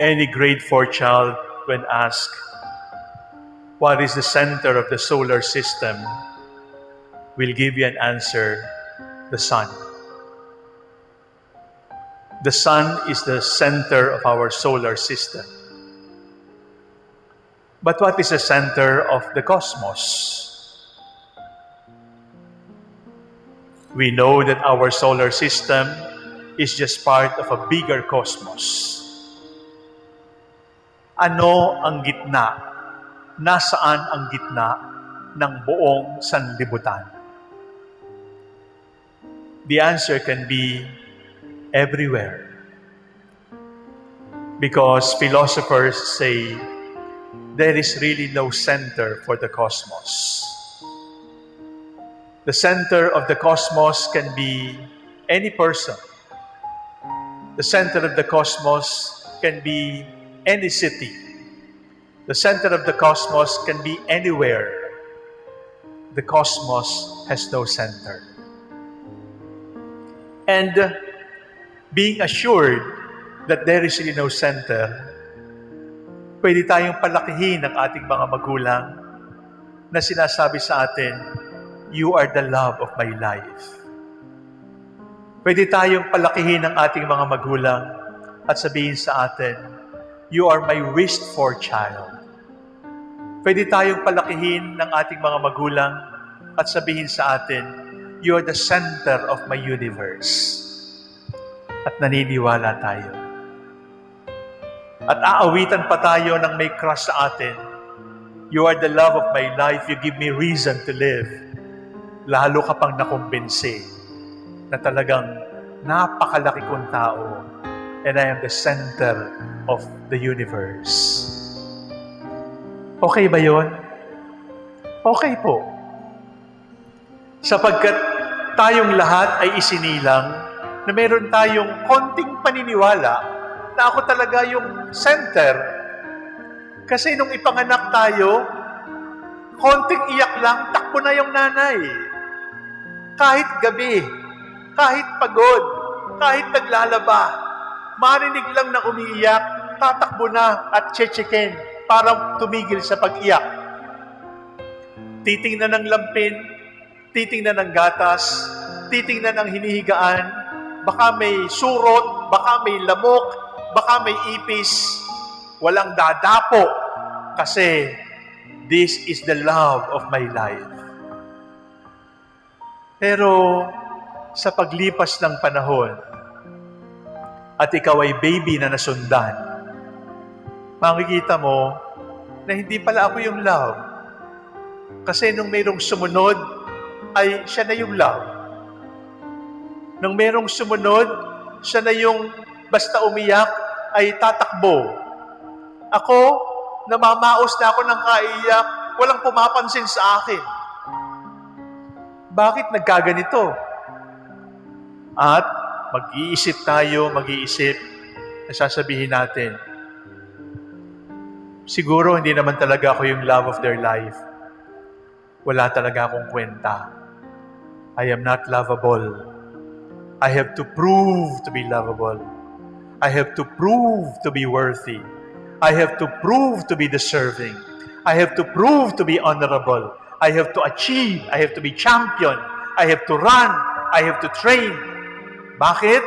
Any grade 4 child, when asked, What is the center of the solar system? will give you an answer the sun. The sun is the center of our solar system. But what is the center of the cosmos? We know that our solar system is just part of a bigger cosmos. Ano ang gitna? Nasaan ang gitna ng buong sanlibutan? The answer can be everywhere. Because philosophers say there is really no center for the cosmos. The center of the cosmos can be any person. The center of the cosmos can be any city. The center of the cosmos can be anywhere. The cosmos has no center. And uh, being assured that there is really no center, pwede tayong palakihin ng ating mga magulang na sinasabi sa atin, You are the love of my life. Pwede tayong palakihin ng ating mga magulang at sabihin sa atin, You are my wished for child. Pwede tayong palakihin ng ating mga magulang at sabihin sa atin, You are the center of my universe. At naniniwala tayo. At aawitan pa tayo ng may crush sa atin. You are the love of my life. You give me reason to live. Lalo ka pang nakumbinsi na talagang napakalaki kong tao and I am the center of the universe. Okay ba yon? Okay po. Sapagkat tayong lahat ay isinilang na meron tayong konting paniniwala na ako talaga yung center. Kasi nung ipanganak tayo, konting iyak lang, takbo na yung nanay. Kahit gabi, kahit pagod, kahit naglalaba, marinig lang na umiiyak, tatakbo na at chechekin para tumigil sa pag-iyak. Titingnan ng lampin, titingnan ng gatas, titingnan ng hinihigaan, baka may surot, baka may lamok, baka may ipis, walang dadapo kasi this is the love of my life. Pero sa paglipas ng panahon at ikaw ay baby na nasundan, makikita mo na hindi pala ako yung love. Kasi nung mayroong sumunod, ay siya na yung love. Nung mayroong sumunod, siya na yung basta umiyak, ay tatakbo. Ako, namamaos na ako ng kaiyak, walang pumapansin sa akin. Bakit nagkaganito? At mag-iisip tayo, mag-iisip, nasasabihin natin, siguro hindi naman talaga ako yung love of their life. Wala talaga akong kwenta. I am not lovable. I have to prove to be lovable. I have to prove to be worthy. I have to prove to be deserving. I have to prove to be honorable. I have to achieve. I have to be champion. I have to run. I have to train. Bakit?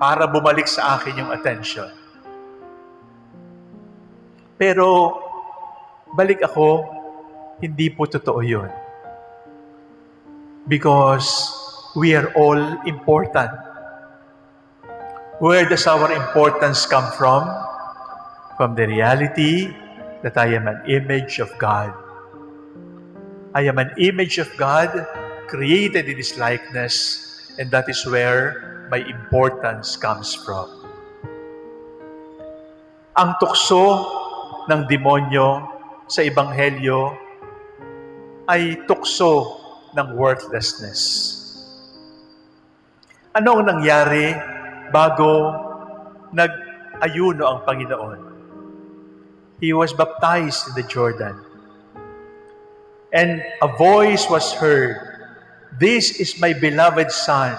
Para bumalik sa akin yung attention. Pero, balik ako, hindi po totoo yun. Because we are all important. Where does our importance come from? From the reality that I am an image of God. I am an image of God created in His likeness, and that is where my importance comes from. Ang tukso ng demonyo sa Ebanghelyo ay tukso ng worthlessness. Ano ang nangyari bago nag-ayuno ang Panginoon? He was baptized in the Jordan. And a voice was heard, This is my beloved Son.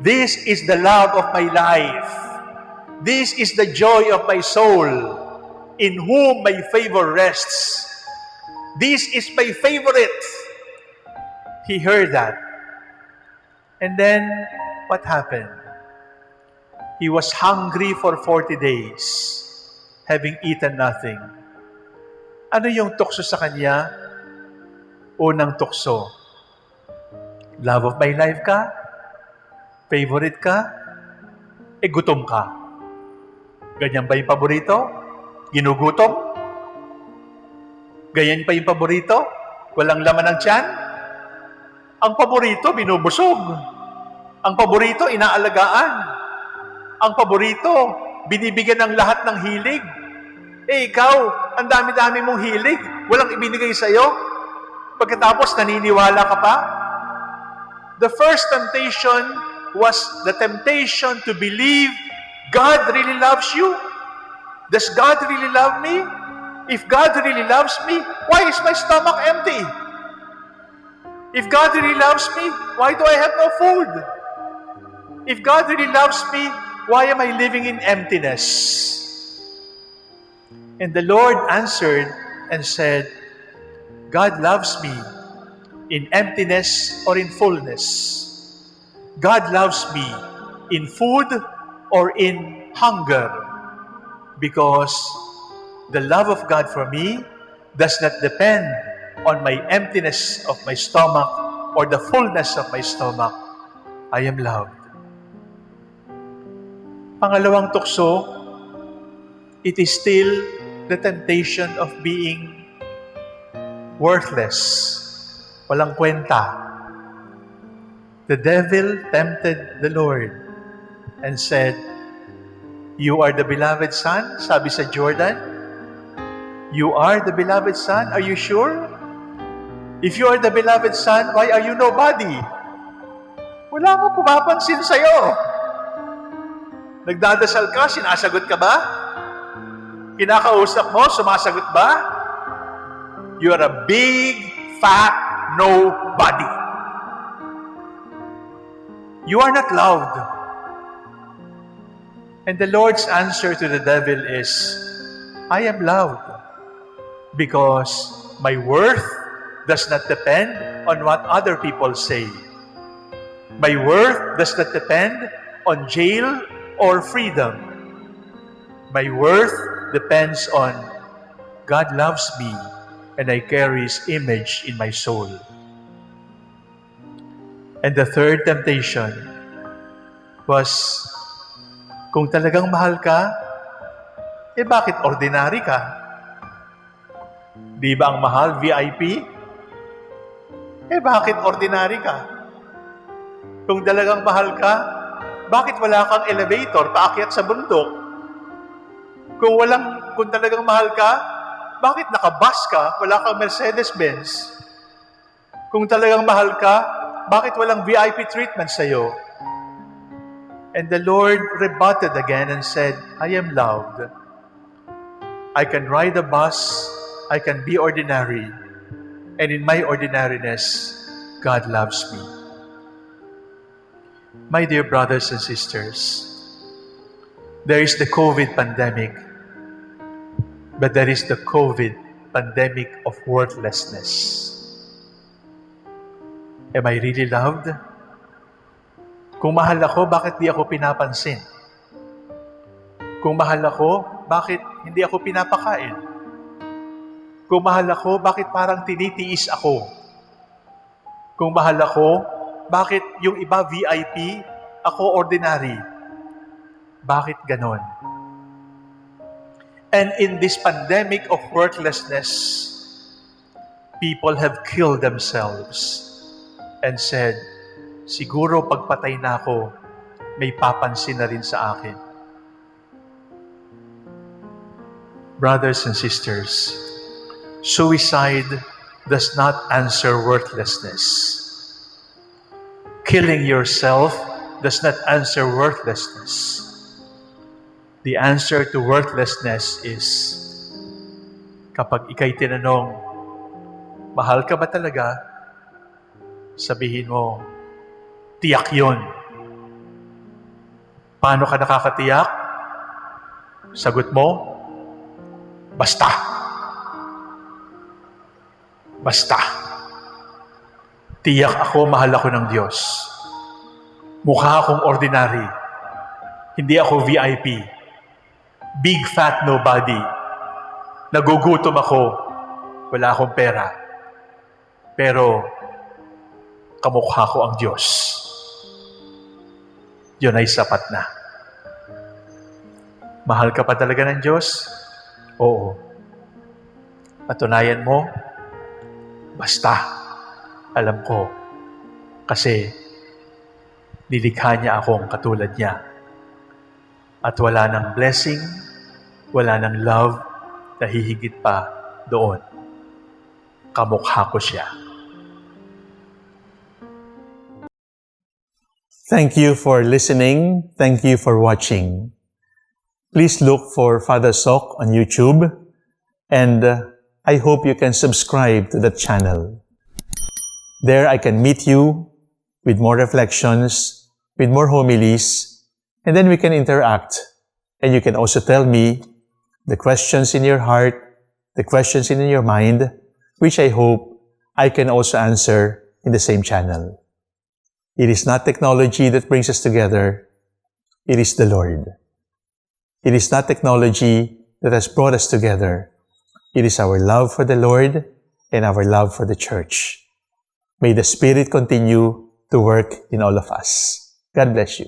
This is the love of my life. This is the joy of my soul, in whom my favor rests. This is my favorite. He heard that. And then, what happened? He was hungry for 40 days, having eaten nothing. Ano yung tukso sa kanya? Unang tukso. Love of my life ka? Favorite ka? E gutom ka. Ganyan ba yung paborito? Ginugutom? Ganyan pa yung paborito? Walang laman ng tiyan? Ang paborito, binubusog. Ang paborito, inaalagaan. Ang paborito, binibigyan ng lahat ng hilig. Eh ikaw, ang dami-dami mong hilig. Walang ibinigay sa'yo. Pagkatapos, naniniwala ka pa? The first temptation was the temptation to believe God really loves you. Does God really love me? If God really loves me, why is my stomach empty? If God really loves me, why do I have no food? If God really loves me, why am I living in emptiness? And the Lord answered and said, God loves me in emptiness or in fullness. God loves me in food or in hunger because the love of God for me does not depend on my emptiness of my stomach or the fullness of my stomach. I am loved. Pangalawang tukso, it is still the temptation of being worthless. Walang kwenta. The devil tempted the Lord and said, You are the beloved son? Sabi sa Jordan. You are the beloved son? Are you sure? If you are the beloved son, why are you nobody? Wala akong pumapansin sa'yo. Nagdadasal ka, sinasagot ka ba? Kinakausap mo, sumasagot ba? You are a big, fat nobody. You are not loved. And the Lord's answer to the devil is, I am loved because my worth does not depend on what other people say. My worth does not depend on jail or freedom. My worth depends on God loves me and I carry His image in my soul. And the third temptation was, kung talagang mahal ka, eh bakit ordinary ka? Di ba ang mahal, VIP? Eh bakit ordinary ka? Kung talagang mahal ka, bakit wala kang elevator paakyat sa bundok? Kung walang, kung talagang mahal ka, bakit nakabus ka, wala kang Mercedes-Benz? Kung talagang mahal ka, bakit walang VIP treatment sa'yo? And the Lord rebutted again and said, I am loved. I can ride a bus, I can be ordinary, and in my ordinariness, God loves me. My dear brothers and sisters, there is the COVID pandemic, but there is the COVID pandemic of worthlessness. Am I really loved? Kung mahal ako, bakit di ako pinapansin? Kung mahal ako, bakit hindi ako pinapakain? Kung mahal ako, bakit parang tinitiis ako? Kung mahal ako, bakit yung iba VIP, ako ordinary? Bakit ganon? And in this pandemic of worthlessness, people have killed themselves and said, siguro pagpatay na ako, may papansin na rin sa akin. Brothers and sisters, suicide does not answer worthlessness. Killing yourself does not answer worthlessness. The answer to worthlessness is kapag ikay tinanong, mahal ka ba talaga? sabihin mo, tiyak yon. Paano ka nakakatiyak? Sagot mo, basta. Basta. Tiyak ako, mahal ako ng Diyos. Mukha akong ordinary. Hindi ako VIP. Big fat nobody. Nagugutom ako. Wala akong pera. Pero, kamukha ko ang Diyos. Yun ay sapat na. Mahal ka pa talaga ng Diyos? Oo. Patunayan mo, basta. Alam ko. Kasi, nilikha niya akong katulad niya. At wala ng blessing, wala ng love na hihigit pa doon. Kamukha ko siya. Thank you for listening. Thank you for watching. Please look for Father Sok on YouTube and uh, I hope you can subscribe to the channel. There I can meet you with more reflections, with more homilies, and then we can interact. And you can also tell me the questions in your heart, the questions in your mind, which I hope I can also answer in the same channel. It is not technology that brings us together. It is the Lord. It is not technology that has brought us together. It is our love for the Lord and our love for the church. May the Spirit continue to work in all of us. God bless you.